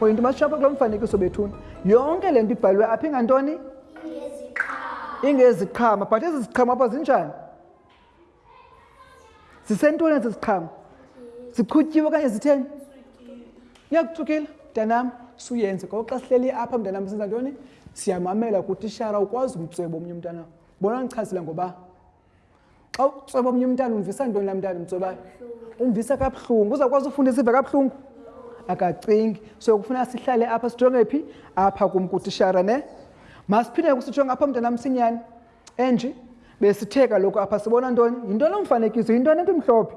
point bashapha kulo mfanekiso bethuni yonke le nto ibhalwe apha ingantoni ingeziqhama but ezi ziqhama apha zinjani zisentoni ezi ziqhama ziqhutyiwe okanye zitheni iyakuthukile mntanam suyenze ngoku xa sihleli apha mntanam senza ntoni siyamamela kutishara ukwazi umtswebo omnye umntanam bona ndichazile ngoba xa utsweba omnye umntana umvisa ntoni laa mntana umtswebayo umvisa kabuhlungu uzawukwazi ufunda isiva kabuhlungu akacingi so kufuna sihlale apha sijonge phi apha kum kutishara ne masiphinde kusijonge apha mntana msinyane enje besithe kaloku apha sibona ntoni yintoni omfanekiso yintoni into mhlophe